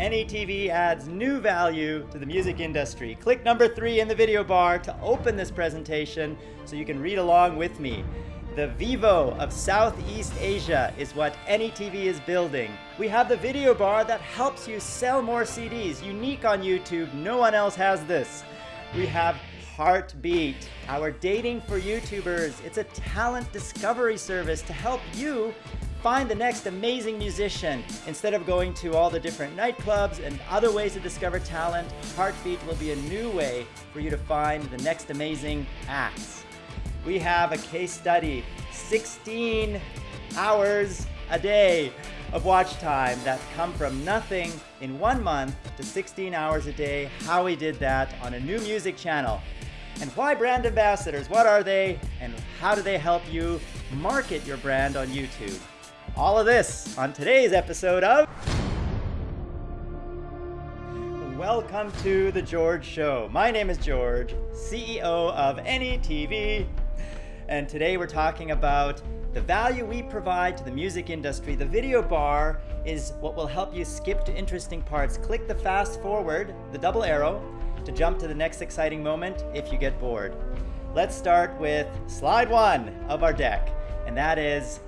AnyTV adds new value to the music industry. Click number three in the video bar to open this presentation so you can read along with me. The Vevo of Southeast Asia is what AnyTV is building. We have the video bar that helps you sell more CDs, unique on YouTube. No one else has this. We have Heartbeat, our dating for YouTubers. It's a talent discovery service to help you find the next amazing musician. Instead of going to all the different nightclubs and other ways to discover talent, Heartbeat will be a new way for you to find the next amazing acts. We have a case study, 16 hours a day of watch time that come from nothing in one month to 16 hours a day, how we did that on a new music channel. And why brand ambassadors? What are they? And how do they help you market your brand on YouTube? All of this on today's episode of Welcome to The George Show. My name is George, CEO of AnyTV, and today we're talking about the value we provide to the music industry. The video bar is what will help you skip to interesting parts. Click the fast forward, the double arrow, to jump to the next exciting moment if you get bored. Let's start with slide one of our deck, and that is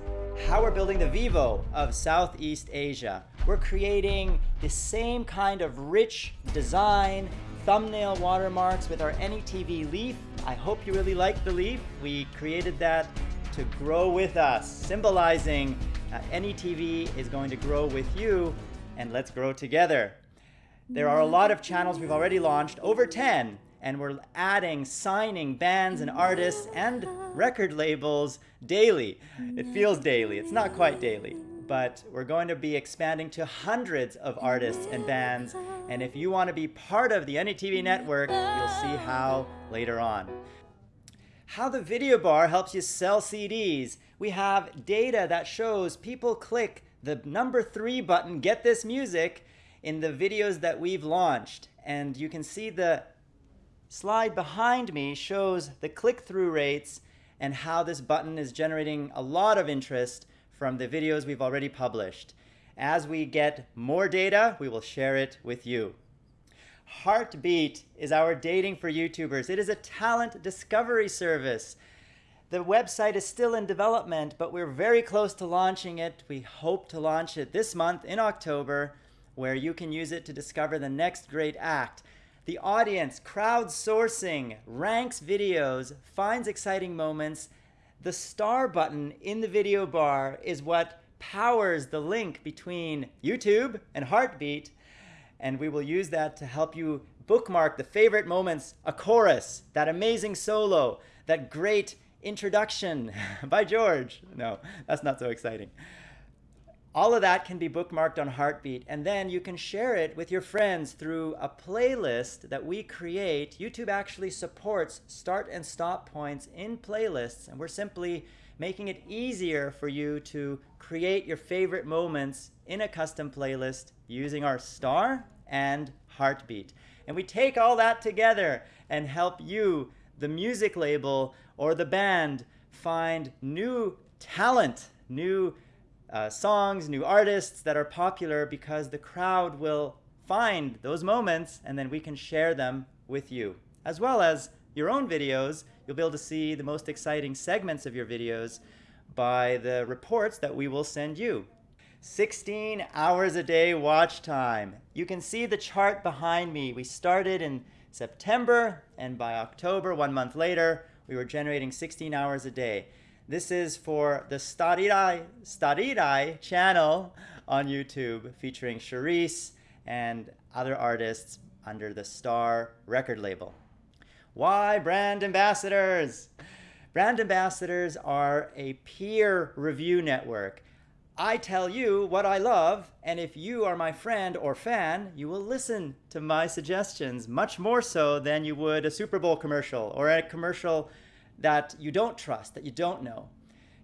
how we're building the Vevo of Southeast Asia. We're creating the same kind of rich design, thumbnail watermarks with our AnyTV leaf. I hope you really like the leaf. We created that to grow with us, symbolizing uh, AnyTV is going to grow with you, and let's grow together. There are a lot of channels we've already launched, over 10, and we're adding, signing bands and artists and record labels daily. It feels daily, it's not quite daily, but we're going to be expanding to hundreds of artists and bands, and if you want to be part of the AnyTV network, you'll see how later on. How the video bar helps you sell CDs. We have data that shows people click the number three button, get this music, in the videos that we've launched. And you can see the slide behind me shows the click-through rates and how this button is generating a lot of interest from the videos we've already published. As we get more data, we will share it with you. Heartbeat is our dating for YouTubers. It is a talent discovery service. The website is still in development, but we're very close to launching it. We hope to launch it this month in October where you can use it to discover the next great act. The audience crowdsourcing ranks videos, finds exciting moments. The star button in the video bar is what powers the link between YouTube and Heartbeat, and we will use that to help you bookmark the favorite moments, a chorus, that amazing solo, that great introduction by George. No, that's not so exciting. All of that can be bookmarked on Heartbeat, and then you can share it with your friends through a playlist that we create. YouTube actually supports start and stop points in playlists, and we're simply making it easier for you to create your favorite moments in a custom playlist using our star and Heartbeat. And we take all that together and help you, the music label or the band, find new talent, new uh, songs, new artists that are popular because the crowd will find those moments and then we can share them with you. As well as your own videos, you'll be able to see the most exciting segments of your videos by the reports that we will send you. 16 hours a day watch time. You can see the chart behind me. We started in September and by October, one month later, we were generating 16 hours a day. This is for the Starirai, Starirai channel on YouTube featuring Charice and other artists under the Star record label. Why brand ambassadors? Brand ambassadors are a peer review network. I tell you what I love, and if you are my friend or fan, you will listen to my suggestions much more so than you would a Super Bowl commercial or a commercial that you don't trust, that you don't know.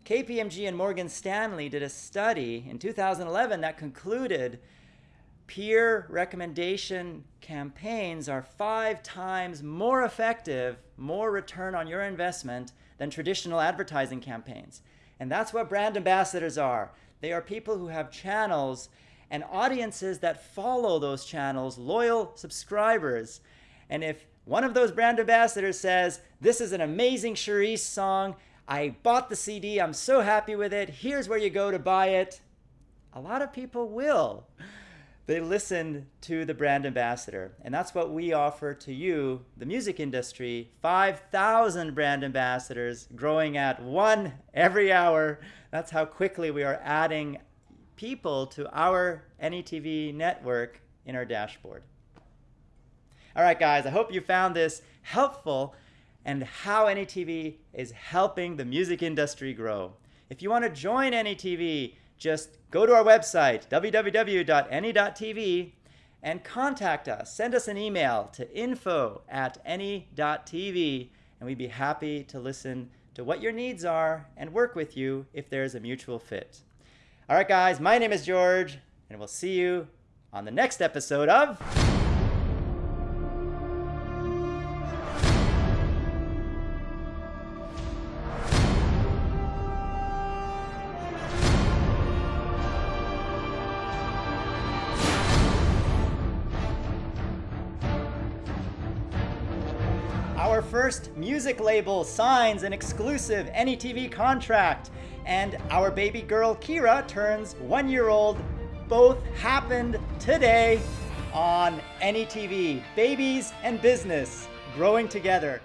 KPMG and Morgan Stanley did a study in 2011 that concluded peer recommendation campaigns are five times more effective, more return on your investment than traditional advertising campaigns. And that's what brand ambassadors are. They are people who have channels and audiences that follow those channels, loyal subscribers. And if one of those brand ambassadors says, This is an amazing Charice song, I bought the CD, I'm so happy with it, here's where you go to buy it, a lot of people will they listen to the brand ambassador. And that's what we offer to you, the music industry 5,000 brand ambassadors growing at one every hour. That's how quickly we are adding people to our AnyTV network in our dashboard. All right, guys, I hope you found this helpful and how AnyTV is helping the music industry grow. If you want to join AnyTV, just go to our website, www.any.tv, and contact us. Send us an email to info at any.tv, and we'd be happy to listen to what your needs are and work with you if there's a mutual fit. All right, guys, my name is George, and we'll see you on the next episode of. First music label signs an exclusive AnyTV contract, and our baby girl Kira turns one year old. Both happened today on AnyTV. Babies and business growing together.